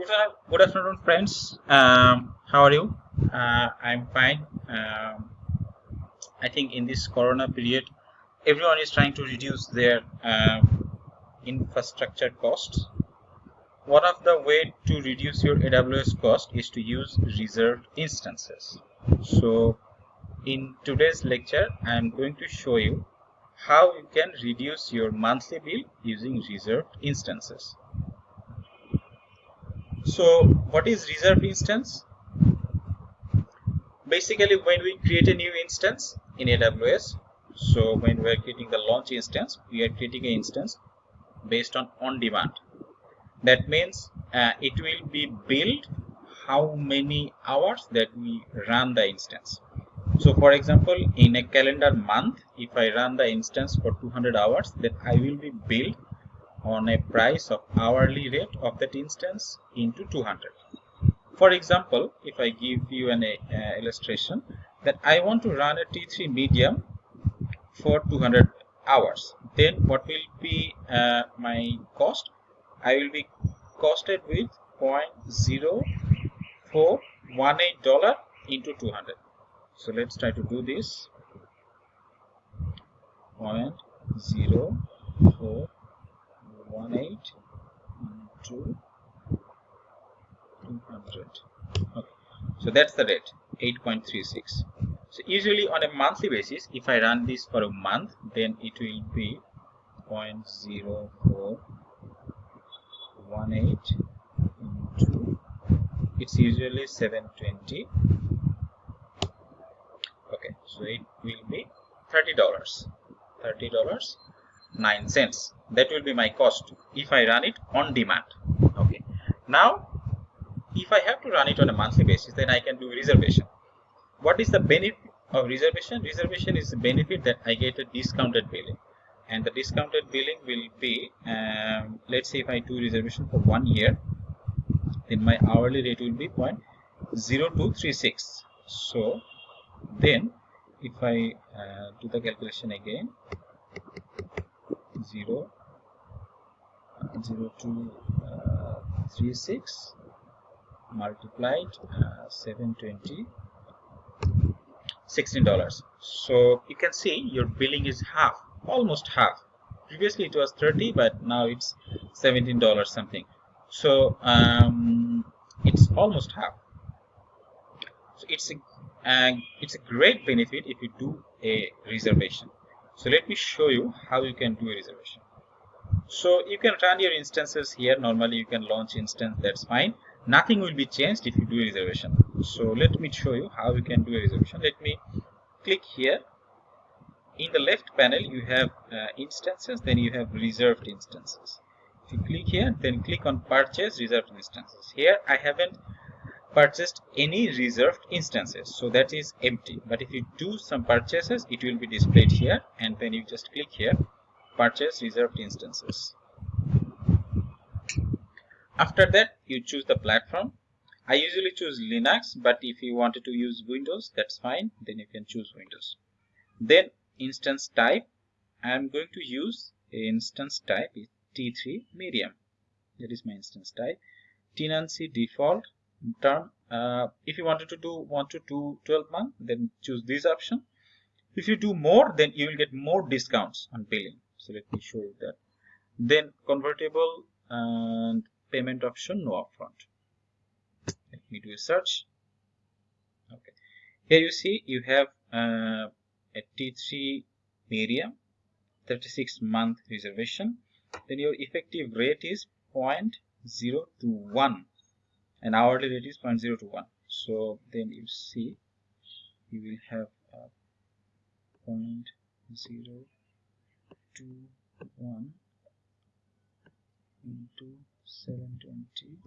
Good, afternoon, friends. Um, how are you? Uh, I'm fine. Um, I think in this Corona period, everyone is trying to reduce their um, infrastructure costs. One of the way to reduce your AWS cost is to use reserved instances. So, in today's lecture, I'm going to show you how you can reduce your monthly bill using reserved instances. So what is reserved instance? Basically when we create a new instance in AWS, so when we are creating the launch instance, we are creating an instance based on on demand. That means uh, it will be billed how many hours that we run the instance. So for example, in a calendar month, if I run the instance for 200 hours, then I will be billed on a price of hourly rate of that instance into 200 for example if i give you an uh, illustration that i want to run a t3 medium for 200 hours then what will be uh, my cost? I will be costed with 0.0418 dollar into 200 so let's try to do this. 0.04 one eight into 200 okay. So that's the rate 8.36 so usually on a monthly basis if i run this for a month then it will be 0.0418 into it's usually 720 okay. So it will be 30 dollars. 30 dollars 9 cents that will be my cost if I run it on demand. Okay. Now if I have to run it on a monthly basis then I can do reservation. What is the benefit of reservation? Reservation is the benefit that I get a discounted billing. And the discounted billing will be um, let's say if I do reservation for one year then my hourly rate will be 0.0236 so then if I uh, do the calculation again 0 uh, 0 to uh, 36 multiplied uh, 720 16 dollars. So you can see your billing is half almost half. Previously it was 30 but now it's 17 dollars something. So um, it's almost half. So it's a uh, it's a great benefit if you do a reservation. So let me show you how you can do a reservation. So you can run your instances here. Normally you can launch instance, that's fine. Nothing will be changed if you do a reservation. So let me show you how you can do a reservation. Let me click here. In the left panel you have uh, instances, then you have reserved instances. If you click here, then click on purchase reserved instances. Here I haven't purchased any reserved instances so that is empty but if you do some purchases it will be displayed here and then you just click here purchase reserved instances. After that you choose the platform. I usually choose Linux but if you wanted to use Windows that's fine. Then you can choose Windows. Then instance type. I am going to use instance type is T3 medium. That is my instance type. Tenancy default term. Uh, if you wanted to do want to do 12 month then choose this option. If you do more then you will get more discounts on billing so let me show you that. Then convertible and payment option no upfront. Let me do a search. Okay. Here you see you have uh, a t3 medium 36 month reservation. Then your effective rate is 0.021 and hourly rate is 0.021 so then you see you will have uh, 0.021 into 720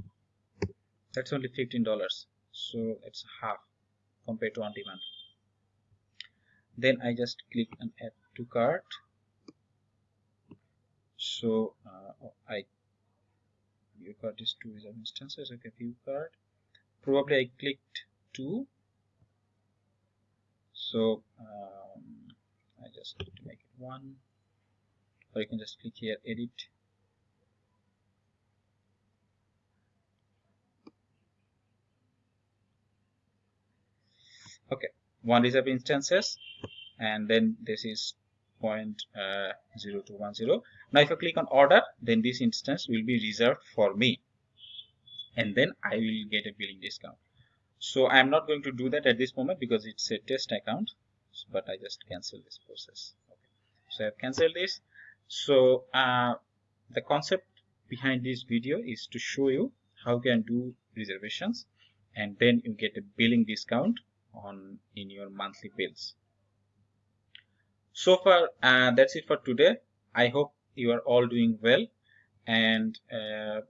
that's only 15 dollars. So it's half compared to on demand. Then I just click on add to cart. So uh, I view card is two reserve instances okay view card probably I clicked two. So um, I just need to make it one or you can just click here edit. Okay one reserve instances and then this is point, uh, 0.0210 now if I click on order then this instance will be reserved for me and then I will get a billing discount. So I'm not going to do that at this moment because it's a test account but I just cancel this process. Okay. so I've cancelled this so uh, the concept behind this video is to show you how you can do reservations and then you get a billing discount on in your monthly bills. So far uh, that's it for today. I hope you are all doing well and uh,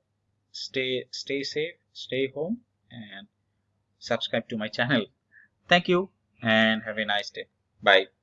stay stay safe stay home and subscribe to my channel. Thank you and have a nice day. Bye